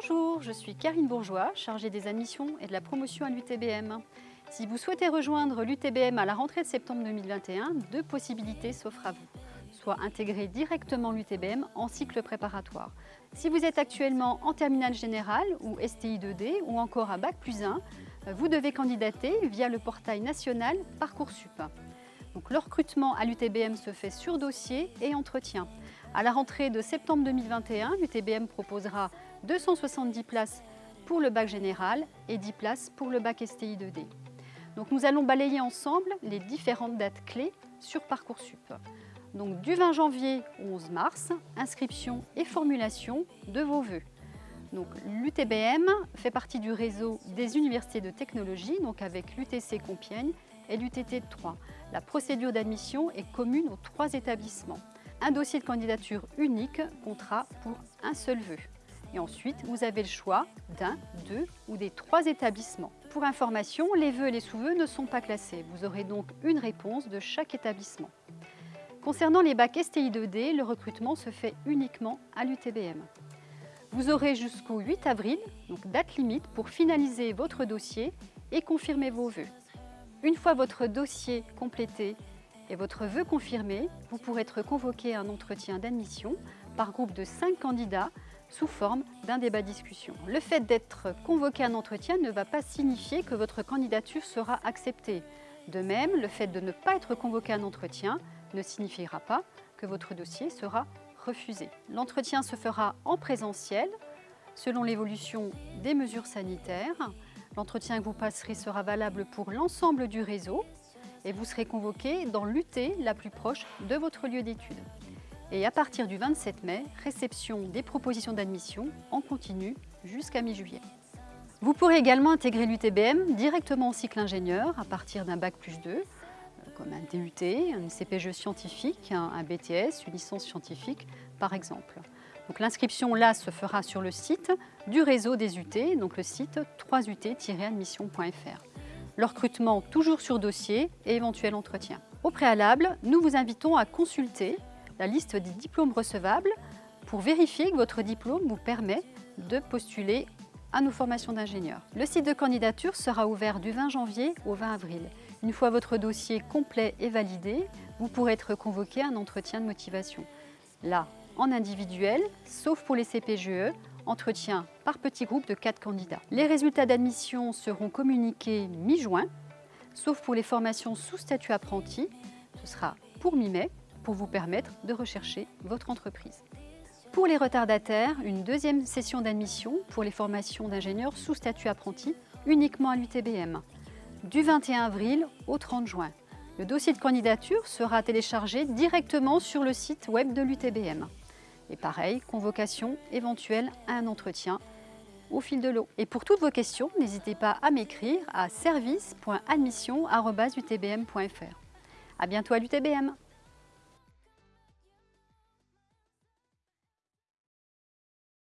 Bonjour, je suis Karine Bourgeois, chargée des admissions et de la promotion à l'UTBM. Si vous souhaitez rejoindre l'UTBM à la rentrée de septembre 2021, deux possibilités s'offrent à vous. Soit intégrer directement l'UTBM en cycle préparatoire. Si vous êtes actuellement en terminale générale ou STI 2D ou encore à Bac plus 1, vous devez candidater via le portail national Parcoursup. Donc, le recrutement à l'UTBM se fait sur dossier et entretien. À la rentrée de septembre 2021, l'UTBM proposera 270 places pour le bac général et 10 places pour le bac STI 2D. Donc nous allons balayer ensemble les différentes dates clés sur Parcoursup. Donc du 20 janvier au 11 mars, inscription et formulation de vos vœux. L'UTBM fait partie du réseau des universités de technologie, donc avec l'UTC Compiègne et l'UTT 3. La procédure d'admission est commune aux trois établissements. Un dossier de candidature unique comptera pour un seul vœu. Et ensuite, vous avez le choix d'un, deux ou des trois établissements. Pour information, les vœux et les sous-vœux ne sont pas classés. Vous aurez donc une réponse de chaque établissement. Concernant les bacs STI 2D, le recrutement se fait uniquement à l'UTBM. Vous aurez jusqu'au 8 avril, donc date limite, pour finaliser votre dossier et confirmer vos vœux. Une fois votre dossier complété et votre vœu confirmé, vous pourrez être convoqué à un entretien d'admission par groupe de 5 candidats sous forme d'un débat-discussion. Le fait d'être convoqué à un entretien ne va pas signifier que votre candidature sera acceptée. De même, le fait de ne pas être convoqué à un entretien ne signifiera pas que votre dossier sera refusé. L'entretien se fera en présentiel selon l'évolution des mesures sanitaires. L'entretien que vous passerez sera valable pour l'ensemble du réseau et vous serez convoqué dans l'UT la plus proche de votre lieu d'études. Et à partir du 27 mai, réception des propositions d'admission en continu jusqu'à mi-juillet. Vous pourrez également intégrer l'UTBM directement au cycle ingénieur à partir d'un Bac plus 2, comme un DUT, un CPGE scientifique, un BTS, une licence scientifique par exemple. L'inscription là se fera sur le site du réseau des UT, donc le site 3ut-admission.fr. Le recrutement toujours sur dossier et éventuel entretien. Au préalable, nous vous invitons à consulter la liste des diplômes recevables pour vérifier que votre diplôme vous permet de postuler à nos formations d'ingénieurs. Le site de candidature sera ouvert du 20 janvier au 20 avril. Une fois votre dossier complet et validé, vous pourrez être convoqué à un entretien de motivation. Là, en individuel, sauf pour les CPGE, entretien par petit groupe de 4 candidats. Les résultats d'admission seront communiqués mi-juin, sauf pour les formations sous statut apprenti, ce sera pour mi-mai, pour vous permettre de rechercher votre entreprise. Pour les retardataires, une deuxième session d'admission pour les formations d'ingénieurs sous statut apprenti uniquement à l'UTBM, du 21 avril au 30 juin. Le dossier de candidature sera téléchargé directement sur le site web de l'UTBM. Et pareil, convocation éventuelle à un entretien au fil de l'eau. Et pour toutes vos questions, n'hésitez pas à m'écrire à service.admission.utbm.fr. À bientôt à l'UTBM